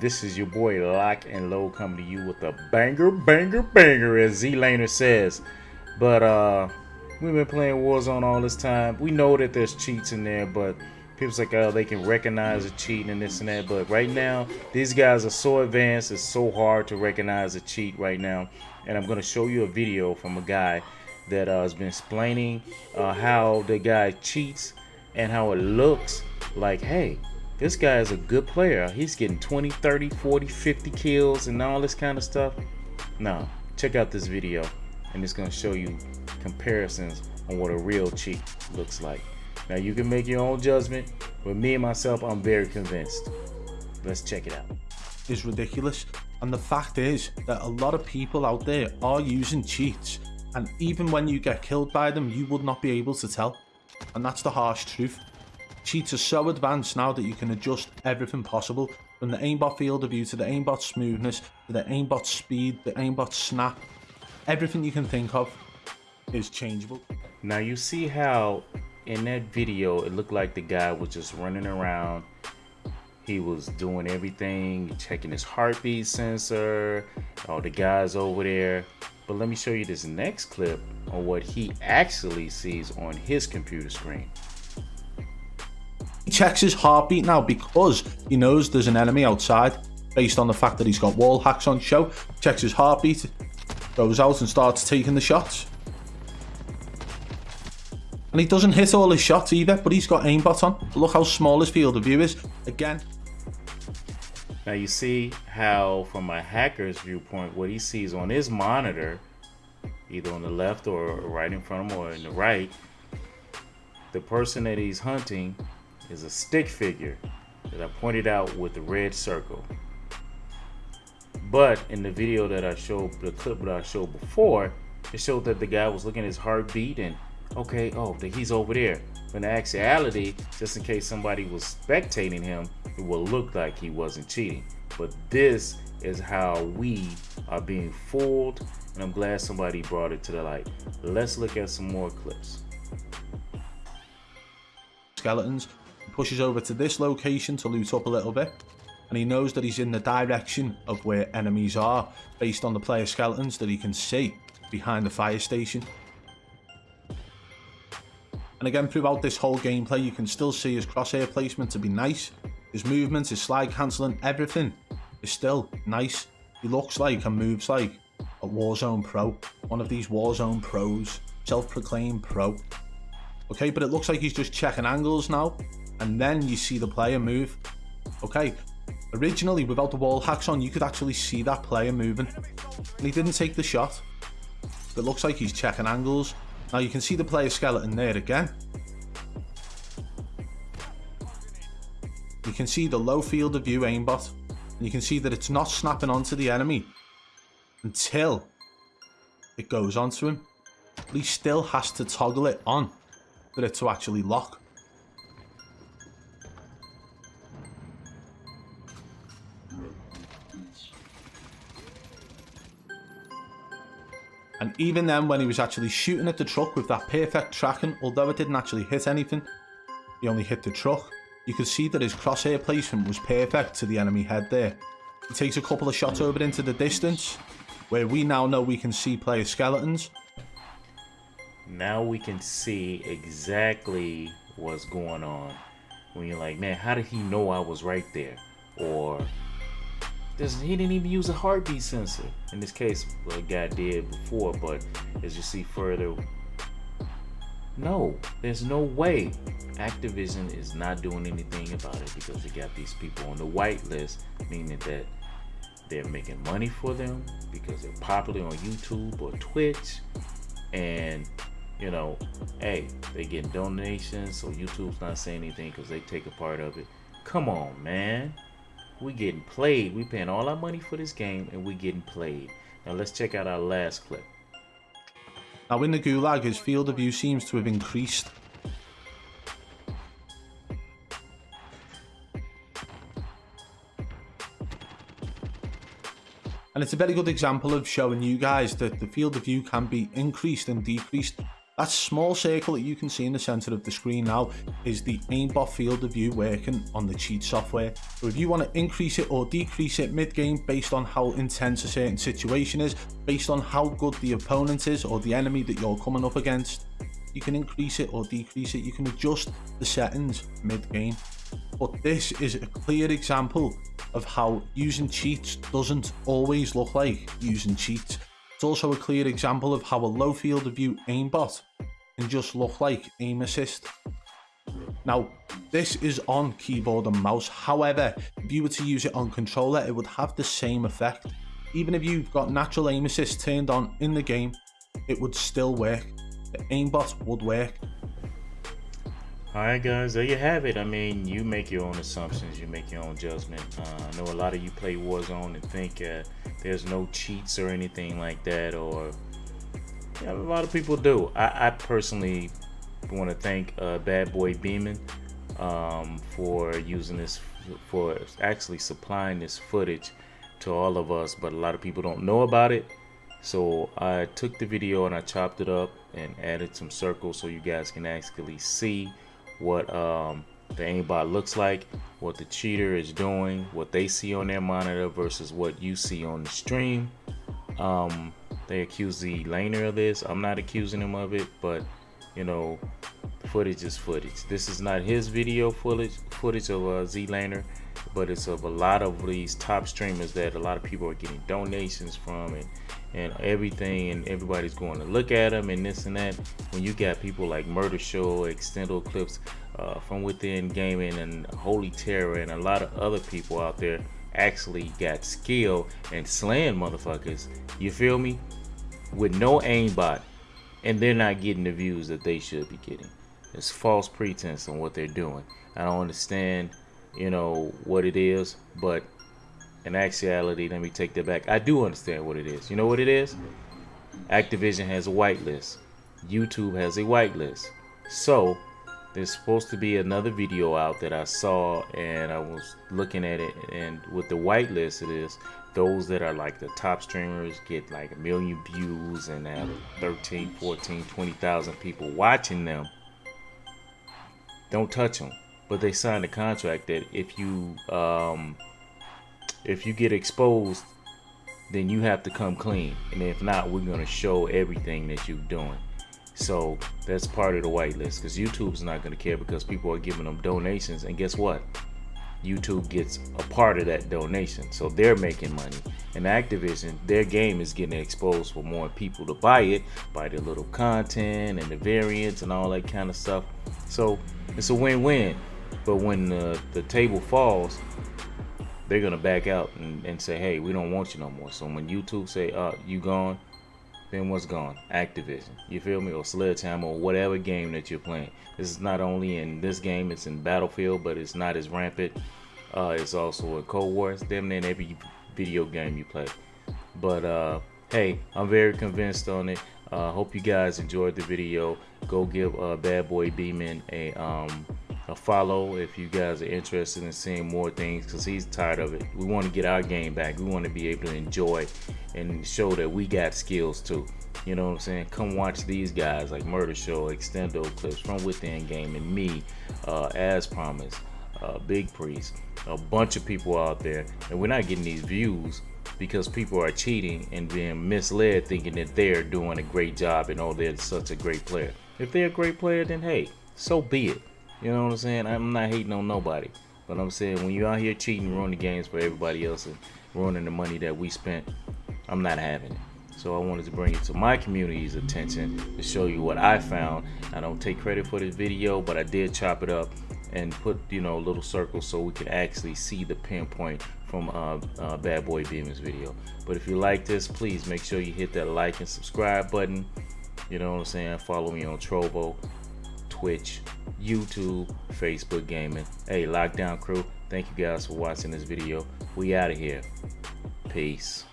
This is your boy Lock and Low coming to you with a banger, banger, banger, as ZLaner says. But uh, we've been playing Warzone all this time. We know that there's cheats in there, but people's like, oh, they can recognize a cheat and this and that. But right now, these guys are so advanced, it's so hard to recognize a cheat right now. And I'm going to show you a video from a guy that uh, has been explaining uh, how the guy cheats and how it looks like, hey, this guy is a good player. He's getting 20, 30, 40, 50 kills and all this kind of stuff. Now, check out this video and it's going to show you comparisons on what a real cheat looks like. Now, you can make your own judgment, but me and myself, I'm very convinced. Let's check it out. It's ridiculous. And the fact is that a lot of people out there are using cheats. And even when you get killed by them, you would not be able to tell. And that's the harsh truth. Cheats are so advanced now that you can adjust everything possible from the aimbot field of view to the aimbot smoothness to the aimbot speed, the aimbot snap. Everything you can think of is changeable. Now you see how in that video it looked like the guy was just running around. He was doing everything, checking his heartbeat sensor, all the guys over there. But let me show you this next clip on what he actually sees on his computer screen. He checks his heartbeat now because he knows there's an enemy outside based on the fact that he's got wall hacks on show. Checks his heartbeat, goes out and starts taking the shots. And he doesn't hit all his shots either, but he's got aimbot on. Look how small his field of view is. Again. Now you see how from a hacker's viewpoint, what he sees on his monitor, either on the left or right in front of him or in the right, the person that he's hunting is a stick figure that I pointed out with the red circle. But in the video that I showed, the clip that I showed before, it showed that the guy was looking at his heartbeat and okay, oh, he's over there. But in actuality, just in case somebody was spectating him, it would look like he wasn't cheating. But this is how we are being fooled, and I'm glad somebody brought it to the light. Let's look at some more clips. Skeletons pushes over to this location to loot up a little bit and he knows that he's in the direction of where enemies are based on the player skeletons that he can see behind the fire station. And again, throughout this whole gameplay, you can still see his crosshair placement to be nice. His movement, his slide cancelling, everything is still nice. He looks like and moves like a Warzone Pro. One of these Warzone Pros. Self-proclaimed Pro. Okay, but it looks like he's just checking angles now and then you see the player move. Okay, originally without the wall hacks on, you could actually see that player moving. And he didn't take the shot. It looks like he's checking angles. Now you can see the player skeleton there again. You can see the low field of view aimbot. And you can see that it's not snapping onto the enemy until it goes onto him. But he still has to toggle it on for it to actually lock. And even then, when he was actually shooting at the truck with that perfect tracking, although it didn't actually hit anything, he only hit the truck, you could see that his crosshair placement was perfect to the enemy head there. He takes a couple of shots over into the distance, where we now know we can see player skeletons. Now we can see exactly what's going on. When you're like, man, how did he know I was right there? Or he didn't even use a heartbeat sensor. In this case, a guy did before, but as you see further, no, there's no way Activision is not doing anything about it because they got these people on the whitelist, meaning that they're making money for them because they're popular on YouTube or Twitch, and you know, hey, they get donations, so YouTube's not saying anything because they take a part of it. Come on, man we getting played. We paying all our money for this game and we getting played. Now let's check out our last clip. Now in the Gulag, his field of view seems to have increased. And it's a very good example of showing you guys that the field of view can be increased and decreased That small circle that you can see in the center of the screen now is the aimbot field of view working on the cheat software. So if you want to increase it or decrease it mid-game based on how intense a certain situation is, based on how good the opponent is or the enemy that you're coming up against, you can increase it or decrease it. You can adjust the settings mid-game. But this is a clear example of how using cheats doesn't always look like using cheats. It's also a clear example of how a low field of view aimbot can just look like aim assist. Now, this is on keyboard and mouse, however, if you were to use it on controller, it would have the same effect. Even if you've got natural aim assist turned on in the game, it would still work. The aimbot would work. Alright guys, there you have it. I mean, you make your own assumptions, you make your own judgment. Uh, I know a lot of you play Warzone and think uh, there's no cheats or anything like that or yeah, a lot of people do i, I personally want to thank uh, bad boy beeman um, for using this for actually supplying this footage to all of us but a lot of people don't know about it so I took the video and I chopped it up and added some circles so you guys can actually see what um, the aimbot looks like, what the cheater is doing, what they see on their monitor versus what you see on the stream. Um, they accuse the laner of this. I'm not accusing him of it, but you know, footage is footage. This is not his video footage footage of a ZLaner, but it's of a lot of these top streamers that a lot of people are getting donations from and and everything and everybody's going to look at them and this and that. When you got people like murder show extendo clips uh, from within gaming and holy terror and a lot of other people out there actually got skill and slaying motherfuckers you feel me? With no aimbot. And they're not getting the views that they should be getting. It's false pretense on what they're doing. I don't understand you know what it is but in actuality, let me take that back. I do understand what it is. You know what it is? Activision has a whitelist. YouTube has a whitelist. So there's supposed to be another video out that I saw and I was looking at it and with the whitelist it is those that are like the top streamers get like a million views and have 13 14 20,000 people watching them don't touch them but they signed a contract that if you um, if you get exposed, then you have to come clean. And if not, we're going to show everything that you're doing. So that's part of the whitelist because YouTube's not going to care because people are giving them donations. And guess what? YouTube gets a part of that donation. So they're making money. And Activision, their game is getting exposed for more people to buy it, buy the little content and the variants and all that kind of stuff. So it's a win-win. But when the, the table falls, they're gonna back out and, and say, hey, we don't want you no more. So when YouTube say, uh, you gone, then what's gone? Activision. You feel me? Or Sledgehammer or whatever game that you're playing. This is not only in this game, it's in Battlefield, but it's not as rampant. Uh, it's also in Cold War. It's damn near every video game you play. But uh, hey, I'm very convinced on it. Uh, hope you guys enjoyed the video. Go give uh, Bad Boy Beeman a um, a follow if you guys are interested in seeing more things because he's tired of it. We want to get our game back. We want to be able to enjoy and show that we got skills too. You know what I'm saying? Come watch these guys like Murder Show, Extendo Clips from Within Game, and me, uh, as promised, uh, Big Priest, a bunch of people out there, and we're not getting these views because people are cheating and being misled thinking that they're doing a great job and oh they're such a great player. If they're a great player, then hey, so be it. You know what I'm saying? I'm not hating on nobody. But I'm saying when you're out here cheating, ruining the games for everybody else and ruining the money that we spent, I'm not having it. So I wanted to bring it to my community's attention to show you what I found. I don't take credit for this video, but I did chop it up and put you know little circles so we could actually see the pinpoint from uh, uh, Bad Boy Beeman's video. But if you like this, please make sure you hit that like and subscribe button. You know what I'm saying? Follow me on Trovo. Twitch, YouTube, Facebook Gaming. Hey, Lockdown Crew, thank you guys for watching this video. We out of here. Peace.